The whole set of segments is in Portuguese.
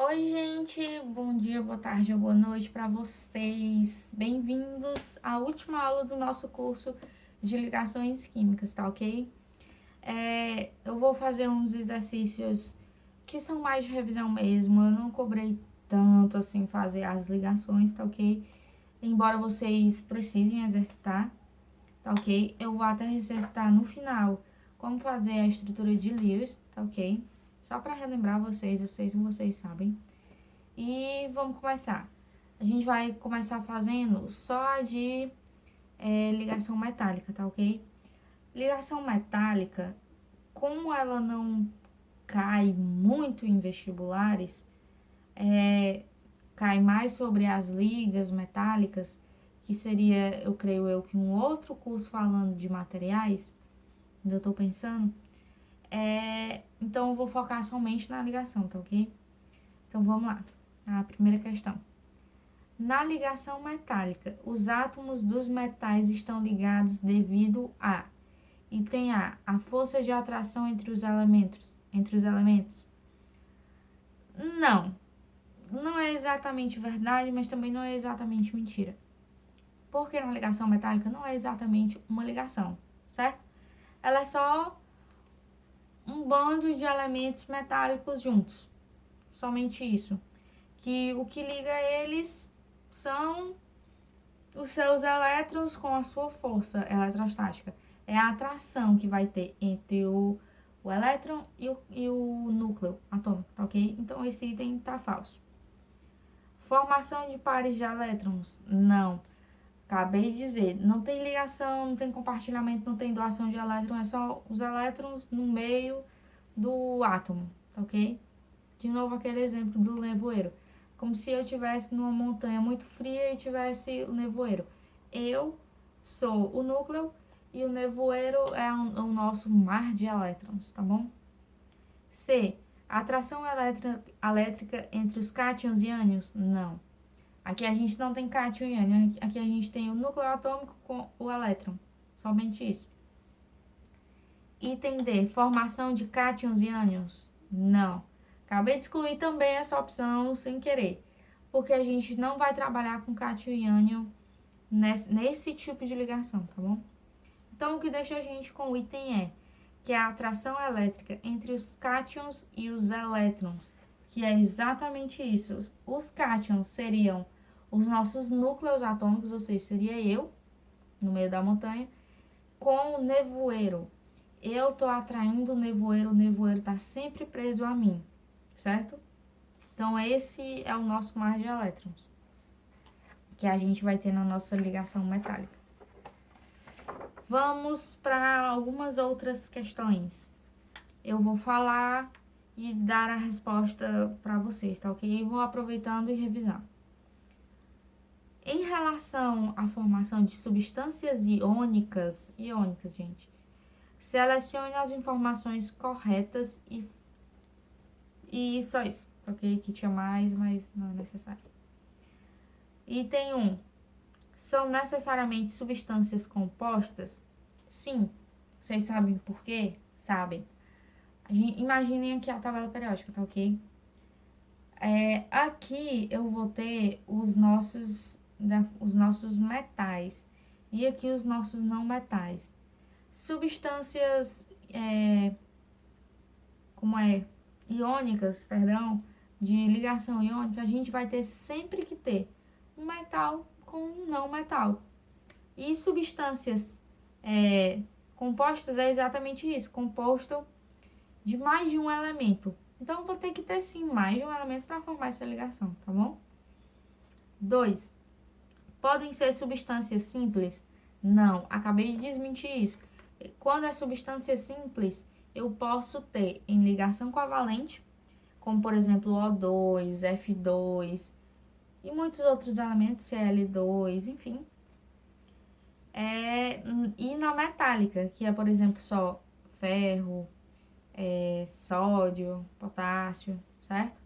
Oi, gente, bom dia, boa tarde ou boa noite para vocês. Bem-vindos à última aula do nosso curso de ligações químicas, tá ok? É, eu vou fazer uns exercícios que são mais de revisão mesmo, eu não cobrei tanto assim fazer as ligações, tá ok? Embora vocês precisem exercitar, tá ok? Eu vou até exercitar no final como fazer a estrutura de Lewis, tá ok? Só para relembrar vocês, eu sei se vocês sabem. E vamos começar. A gente vai começar fazendo só de é, ligação metálica, tá ok? Ligação metálica, como ela não cai muito em vestibulares, é, cai mais sobre as ligas metálicas, que seria, eu creio eu, que um outro curso falando de materiais, ainda tô pensando, é, então, eu vou focar somente na ligação, tá ok? Então, vamos lá. A primeira questão. Na ligação metálica, os átomos dos metais estão ligados devido a... Item A. A força de atração entre os elementos. Entre os elementos. Não. Não é exatamente verdade, mas também não é exatamente mentira. Porque na ligação metálica não é exatamente uma ligação, certo? Ela é só um bando de elementos metálicos juntos. Somente isso. Que o que liga eles são os seus elétrons com a sua força eletrostática. É a atração que vai ter entre o, o elétron e o, e o núcleo atômico, tá ok? Então, esse item tá falso. Formação de pares de elétrons? Não. Acabei de dizer, não tem ligação, não tem compartilhamento, não tem doação de elétrons, é só os elétrons no meio do átomo, tá ok? De novo aquele exemplo do nevoeiro. Como se eu tivesse numa montanha muito fria e tivesse o nevoeiro. Eu sou o núcleo e o nevoeiro é o nosso mar de elétrons, tá bom? C. Atração elétrica entre os cátions e ânions? Não. Aqui a gente não tem cátion e ânion, aqui a gente tem o núcleo atômico com o elétron, somente isso. Item D, formação de cátions e ânions? Não. Acabei de excluir também essa opção sem querer, porque a gente não vai trabalhar com cátion e ânion nesse, nesse tipo de ligação, tá bom? Então, o que deixa a gente com o item E, que é a atração elétrica entre os cátions e os elétrons, que é exatamente isso. Os cátions seriam os nossos núcleos atômicos, ou seja, seria eu, no meio da montanha, com o nevoeiro. Eu tô atraindo o nevoeiro, o nevoeiro tá sempre preso a mim, certo? Então, esse é o nosso mar de elétrons, que a gente vai ter na nossa ligação metálica. Vamos para algumas outras questões. Eu vou falar e dar a resposta para vocês, tá ok? vou aproveitando e revisando. Em relação à formação de substâncias iônicas, iônicas, gente, selecione as informações corretas e, e só isso, ok? Que tinha mais, mas não é necessário. Item 1. São necessariamente substâncias compostas? Sim. Vocês sabem por quê? Sabem. Imaginem aqui a tabela periódica, tá ok? É, aqui eu vou ter os nossos os nossos metais e aqui os nossos não metais. Substâncias, é, como é, iônicas, perdão, de ligação iônica, a gente vai ter sempre que ter um metal com um não metal. E substâncias é, compostas é exatamente isso, composto de mais de um elemento. Então, vou ter que ter, sim, mais de um elemento para formar essa ligação, tá bom? 2. Podem ser substâncias simples? Não, acabei de desmentir isso. Quando é substância simples, eu posso ter em ligação covalente, como por exemplo O2, F2 e muitos outros elementos, Cl2, enfim. É, e na metálica, que é por exemplo só ferro, é, sódio, potássio, certo?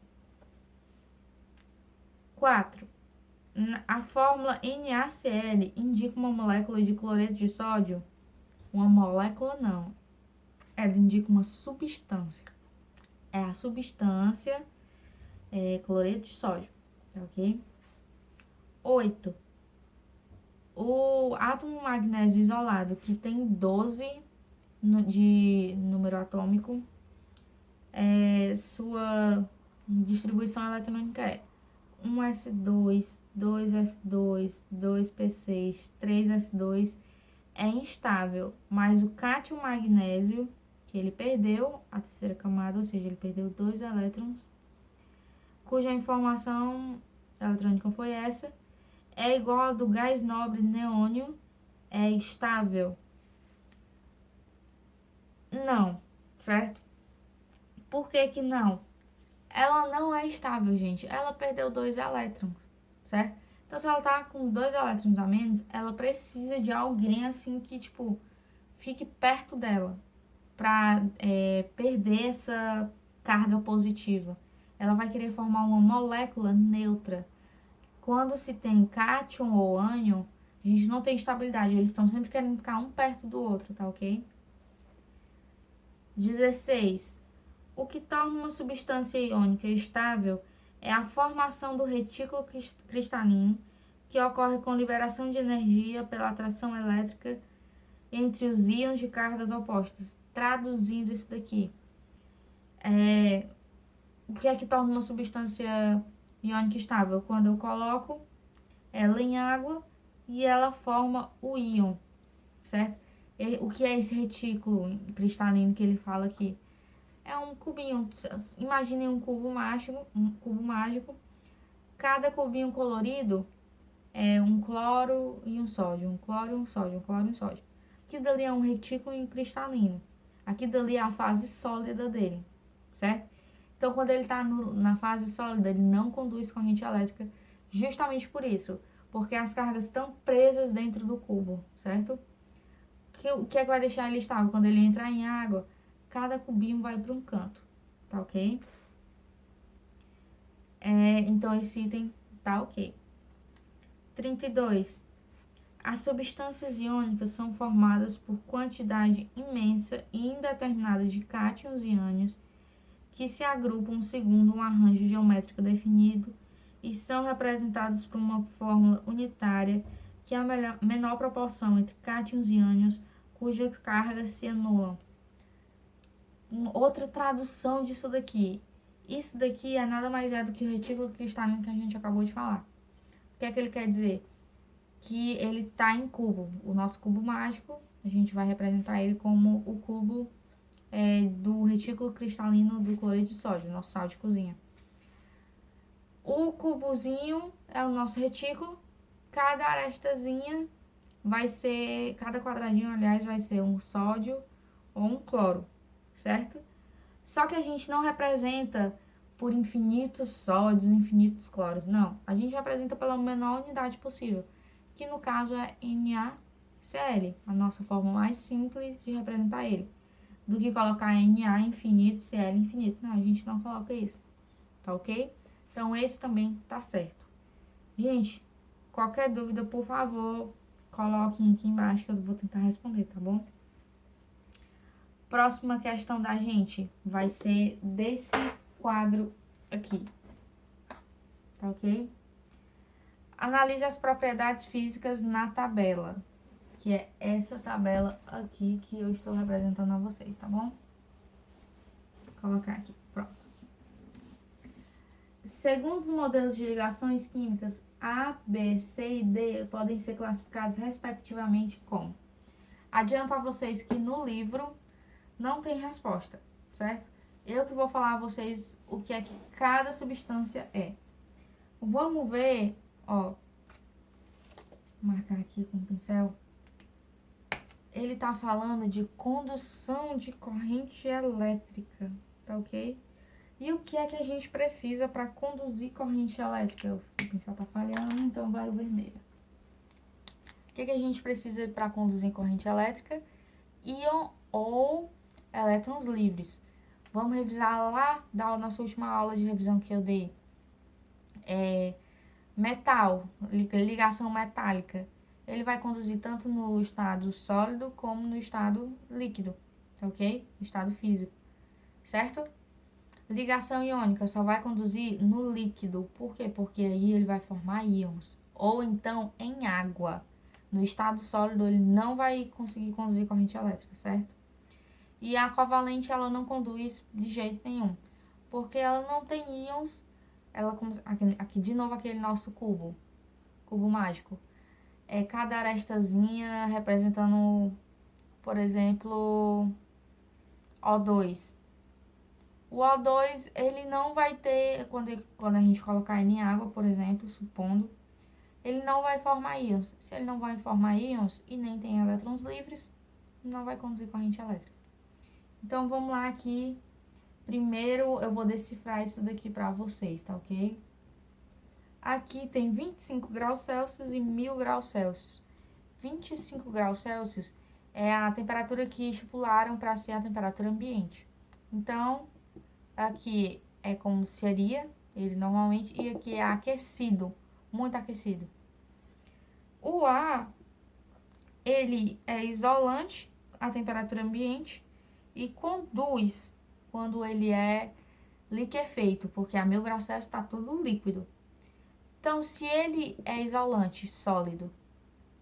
4. A fórmula NaCl indica uma molécula de cloreto de sódio? Uma molécula não. Ela indica uma substância. É a substância é, cloreto de sódio, tá ok? 8. O átomo magnésio isolado, que tem 12 de número atômico, é, sua distribuição eletrônica é 1s2, 2s2, 2p6, 3s2 é instável, mas o cátion magnésio, que ele perdeu a terceira camada, ou seja, ele perdeu dois elétrons, cuja informação eletrônica foi essa, é igual ao do gás nobre neônio, é estável. Não, certo? Por que que não? Ela não é estável, gente. Ela perdeu dois elétrons, certo? Então, se ela tá com dois elétrons a menos, ela precisa de alguém, assim, que, tipo, fique perto dela pra é, perder essa carga positiva. Ela vai querer formar uma molécula neutra. Quando se tem cátion ou ânion, a gente não tem estabilidade. Eles estão sempre querendo ficar um perto do outro, tá ok? 16. O que torna uma substância iônica estável é a formação do retículo cristalino, que ocorre com liberação de energia pela atração elétrica entre os íons de cargas opostas. Traduzindo isso daqui, é, o que é que torna uma substância iônica estável? Quando eu coloco ela em água e ela forma o íon, certo? O que é esse retículo cristalino que ele fala aqui? É um cubinho, imaginem um cubo mágico, um cubo mágico. Cada cubinho colorido é um cloro e um sódio, um cloro e um sódio, um cloro e um sódio. Aqui dali é um retículo cristalino. Aqui dali é a fase sólida dele, certo? Então, quando ele está na fase sólida, ele não conduz corrente elétrica, justamente por isso, porque as cargas estão presas dentro do cubo, certo? O que é que vai deixar ele estável? Quando ele entrar em água, cada cubinho vai para um canto, tá ok? É, então, esse item tá ok. 32. As substâncias iônicas são formadas por quantidade imensa e indeterminada de cátions e ânions que se agrupam segundo um arranjo geométrico definido e são representados por uma fórmula unitária que é a menor proporção entre cátions e ânions cujas cargas se anulam. Outra tradução disso daqui. Isso daqui é nada mais é do que o retículo cristalino que a gente acabou de falar. O que é que ele quer dizer? Que ele está em cubo. O nosso cubo mágico, a gente vai representar ele como o cubo é, do retículo cristalino do cloreto de sódio, nosso sal de cozinha. O cubozinho é o nosso retículo. Cada arestazinha vai ser, cada quadradinho, aliás, vai ser um sódio ou um cloro, certo? Só que a gente não representa por infinitos sódios, infinitos cloros, não. A gente representa pela menor unidade possível, que no caso é NaCl, a nossa forma mais simples de representar ele. Do que colocar Na infinito, Cl infinito. Não, a gente não coloca isso, tá ok? Então, esse também tá certo. Gente, qualquer dúvida, por favor, coloquem aqui embaixo que eu vou tentar responder, tá bom? Próxima questão da gente vai ser desse quadro aqui. Tá ok? Analise as propriedades físicas na tabela. Que é essa tabela aqui que eu estou representando a vocês, tá bom? Vou colocar aqui, pronto. Segundo os modelos de ligações químicas, a, B, C e D podem ser classificados respectivamente como. Adianto a vocês que no livro não tem resposta, certo? Eu que vou falar a vocês o que é que cada substância é. Vamos ver, ó, marcar aqui com o pincel. Ele tá falando de condução de corrente elétrica, tá ok? E o que é que a gente precisa para conduzir corrente elétrica? O pincel tá falhando, então vai o vermelho. O que, é que a gente precisa para conduzir corrente elétrica? Íon ou elétrons livres. Vamos revisar lá da nossa última aula de revisão que eu dei. É, metal, ligação metálica. Ele vai conduzir tanto no estado sólido como no estado líquido, ok? Estado físico, certo? Ligação iônica só vai conduzir no líquido. Por quê? Porque aí ele vai formar íons. Ou então em água. No estado sólido ele não vai conseguir conduzir corrente elétrica, certo? E a covalente ela não conduz de jeito nenhum. Porque ela não tem íons. Ela, aqui, aqui de novo aquele nosso cubo. Cubo mágico. É cada arestazinha representando, por exemplo, O2 o O2, ele não vai ter, quando, quando a gente colocar ele em água, por exemplo, supondo, ele não vai formar íons. Se ele não vai formar íons e nem tem elétrons livres, não vai conduzir corrente elétrica. Então, vamos lá aqui. Primeiro, eu vou decifrar isso daqui para vocês, tá ok? Aqui tem 25 graus Celsius e 1000 graus Celsius. 25 graus Celsius é a temperatura que estipularam para ser a temperatura ambiente. Então, Aqui é como seria ele normalmente, e aqui é aquecido, muito aquecido. O ar, ele é isolante à temperatura ambiente e conduz quando ele é liquefeito, porque a mil graus está tudo líquido. Então, se ele é isolante sólido,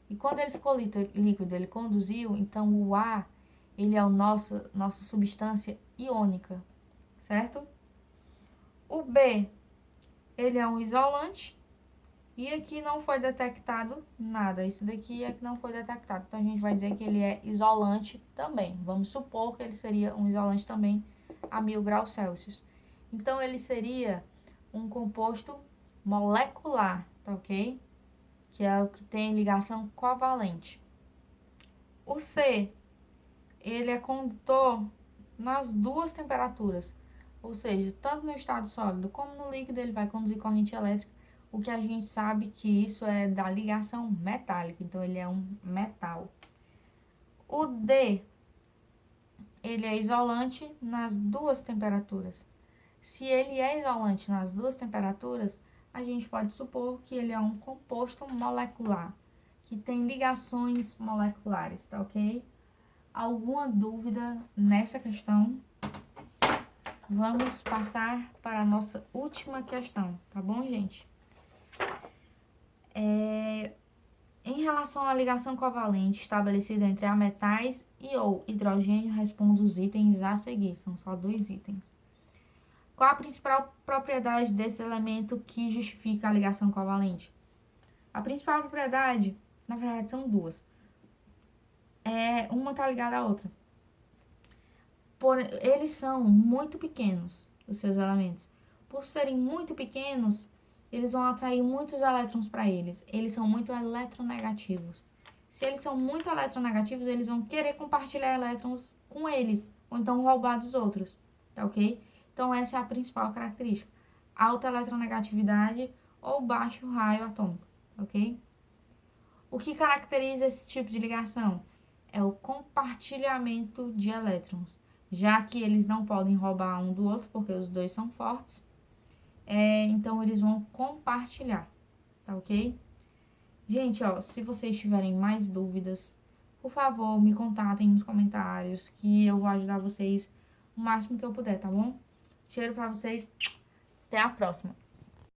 e quando ele ficou líquido, ele conduziu, então o ar, ele é a nossa, nossa substância iônica, certo? O B, ele é um isolante e aqui não foi detectado nada. Isso daqui é que não foi detectado. Então, a gente vai dizer que ele é isolante também. Vamos supor que ele seria um isolante também a mil graus Celsius. Então, ele seria um composto molecular, tá ok? Que é o que tem ligação covalente. O C, ele é condutor nas duas temperaturas. Ou seja, tanto no estado sólido como no líquido ele vai conduzir corrente elétrica, o que a gente sabe que isso é da ligação metálica, então ele é um metal. O D, ele é isolante nas duas temperaturas. Se ele é isolante nas duas temperaturas, a gente pode supor que ele é um composto molecular, que tem ligações moleculares, tá ok? Alguma dúvida nessa questão? Vamos passar para a nossa última questão, tá bom, gente? É, em relação à ligação covalente estabelecida entre ametais e ou hidrogênio, respondo os itens a seguir, são só dois itens. Qual a principal propriedade desse elemento que justifica a ligação covalente? A principal propriedade, na verdade, são duas. É, uma está ligada à outra por, eles são muito pequenos, os seus elementos. Por serem muito pequenos, eles vão atrair muitos elétrons para eles. Eles são muito eletronegativos. Se eles são muito eletronegativos, eles vão querer compartilhar elétrons com eles, ou então roubar dos outros, tá ok? Então, essa é a principal característica. Alta eletronegatividade ou baixo raio atômico, ok? O que caracteriza esse tipo de ligação? É o compartilhamento de elétrons já que eles não podem roubar um do outro, porque os dois são fortes. É, então, eles vão compartilhar, tá ok? Gente, ó, se vocês tiverem mais dúvidas, por favor, me contatem nos comentários, que eu vou ajudar vocês o máximo que eu puder, tá bom? Cheiro pra vocês, até a próxima!